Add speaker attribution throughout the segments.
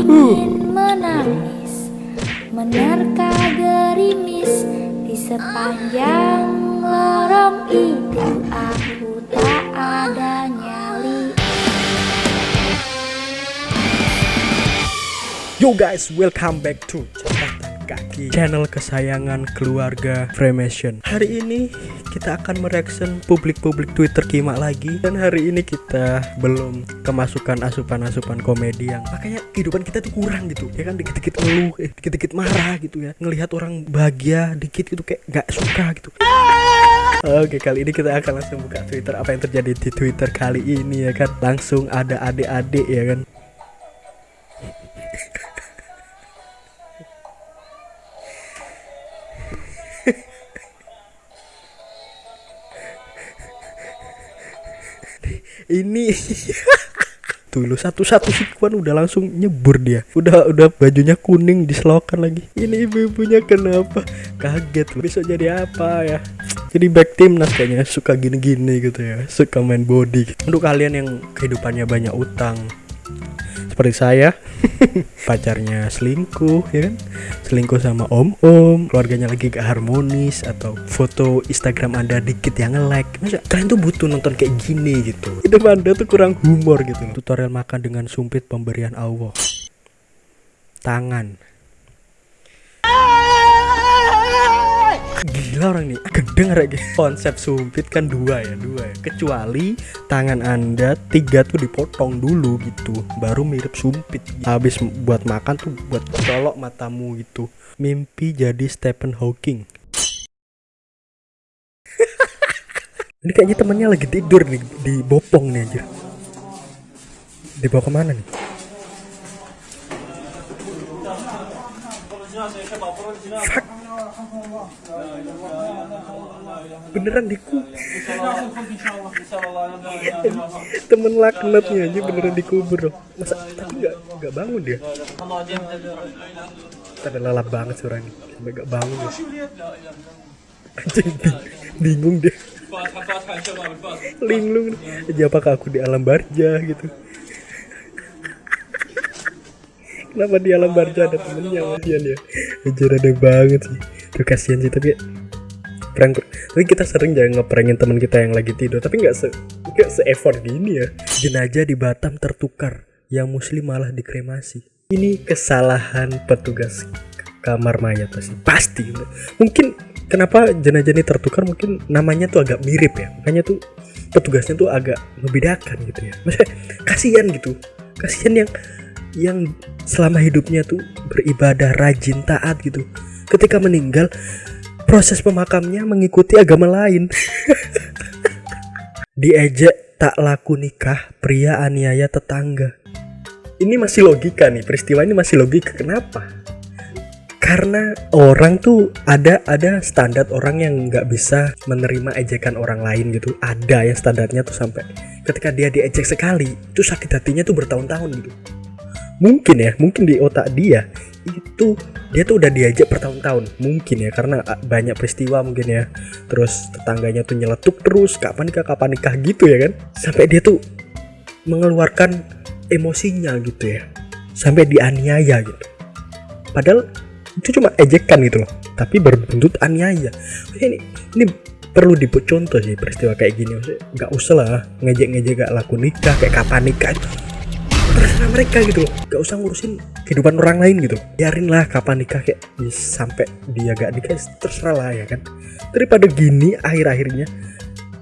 Speaker 1: ingin menangis Menerka gerimis Di sepanjang lorong itu? Aku tak ada nyali.
Speaker 2: Yo guys, welcome back to Kaki Channel kesayangan keluarga Freemason. Hari ini kita akan mereaction publik-publik Twitter Kima lagi. Dan hari ini kita belum kemasukan asupan-asupan komedi yang Makanya kehidupan kita tuh kurang gitu. Ya kan dikit-dikit ngeluh, eh, dikit-dikit marah gitu ya. Ngelihat orang bahagia dikit gitu kayak gak suka gitu. Oke kali ini kita akan langsung buka Twitter. Apa yang terjadi di Twitter kali ini ya kan? Langsung ada adik-adik ya kan ini. Tuh lu satu-satu sikuan udah langsung nyebur dia. Udah udah bajunya kuning diselokan lagi. Ini ibu-ibunya kenapa? Kaget lu Besok jadi apa ya? Jadi back timnas kayaknya suka gini-gini gitu ya. Suka main body Untuk kalian yang kehidupannya banyak utang Seperti saya. Pacarnya selingkuh ya kan? Selingkuh sama om-om keluarganya lagi gak harmonis atau foto Instagram anda dikit yang nge-like. Masa kalian tuh butuh nonton kayak gini gitu? Hidup anda tuh kurang humor gitu tutorial makan dengan sumpit pemberian Allah. Tangan gila orang nih gendeng lagi konsep sumpit kan dua ya dua ya. Kecuali tangan anda tiga tuh dipotong dulu gitu baru mirip sumpit. Habis buat makan tuh buat colok matamu gitu. Mimpi jadi Stephen Hawking. Ini kayaknya temennya lagi tidur nih di bopong nih anjir. Dibawa ke mana nih Fuck. beneran dikubur temen laknatnya aja beneran dikubur loh. Masa tapi nggak nggak bangun dia? Ada lelap banget ini. Sampai nggak bangun ya anjing bingung deh linglung. Aja apakah aku di alam barja gitu kenapa di alam barja ada temennya kasihan ya? Anjir ada banget sih. Tuh kasihan sih tapi prank tapi kita sering jangan ngeprengin teman kita yang lagi tidur tapi nggak se nggak se effort gini ya. Jenazah di Batam tertukar yang muslim malah dikremasi. Ini kesalahan petugas kamar mayat pasti pasti. Mungkin kenapa jenazah ini tertukar? Mungkin namanya tuh agak mirip ya. Makanya tuh petugasnya tuh agak membedakan gitu ya. Maksudnya kasihan gitu. Kasihan yang yang selama hidupnya tuh beribadah rajin taat gitu. Ketika meninggal proses pemakamnya mengikuti agama lain. Diejek tak laku nikah pria aniaya tetangga. Ini masih logika nih peristiwa ini masih logika. Kenapa? Karena orang tuh ada ada standar orang yang nggak bisa menerima ejekan orang lain gitu. Ada yang standarnya tuh sampai ketika dia diejek sekali itu sakit hatinya tuh bertahun-tahun gitu mungkin ya mungkin di otak dia itu dia tuh udah diajak bertahun-tahun. Mungkin ya karena ah, banyak peristiwa mungkin ya. Terus tetangganya tuh nyeletuk terus kapan nikah kapan nikah gitu ya kan. Sampai dia tuh mengeluarkan emosinya gitu ya. Sampai dianiaya gitu. Padahal itu cuma ejekan gitu loh tapi berbentuk aniaya. Ini ini perlu dibuat contoh sih peristiwa kayak gini. Nggak usah lah ngejek-ngejek gak laku nikah kayak kapan nikah mereka gitu loh. Gak usah ngurusin kehidupan orang lain gitu. Biarin lah kapan nikah kayak ya, sampai dia gak nikah terserah lah ya kan? Daripada gini akhir-akhirnya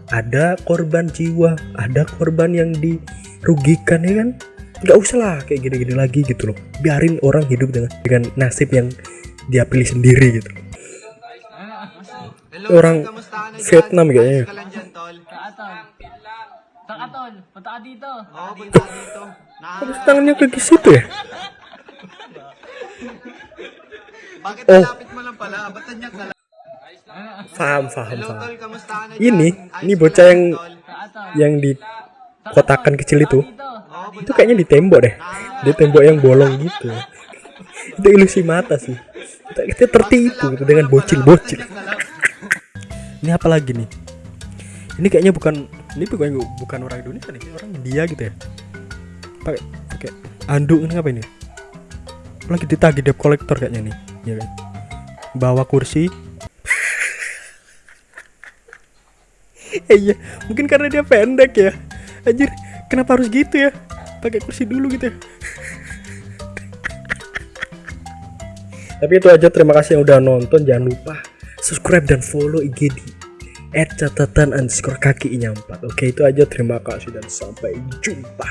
Speaker 2: ada korban jiwa ada korban yang dirugikan ya kan? Gak usah lah kayak gini-gini lagi gitu loh. Biarin orang hidup dengan dengan nasib yang dia pilih sendiri gitu. Orang? Vietnam kayaknya.
Speaker 3: Ka tol.
Speaker 4: Punta ka dito.
Speaker 3: Oo, punta ka dito. Na-
Speaker 2: Terus tangannya ke situ ya
Speaker 3: Bakit
Speaker 2: Oh.
Speaker 3: malapit mo lang pala? Ba't ka Hello, tol, kamusta ka na dyan?
Speaker 2: ini
Speaker 3: Ayos
Speaker 2: ini bocah yang yang di kotakan kecil itu.
Speaker 3: Oo,
Speaker 2: itu kayaknya di tembok deh di tembok yang bolong gitu itu ilusi mata sih kita, kita tertipu gitu dengan bocil-bocil ini apa lagi nih ini kayaknya bukan ini bukan bukan orang Indonesia nih orang India gitu ya. Pakai pakai anduk ini apa ini lagi ditagih debt collector kayaknya nih ya kan? Bawa kursi. Iya mungkin karena dia pendek ya. Anjir kenapa harus gitu ya? Pakai kursi dulu gitu ya. Tapi itu aja terima kasih yang udah nonton. Jangan lupa subscribe dan follow IG di at catatan underscore kaki nyampat oke itu aja. Terima kasih dan sampai jumpa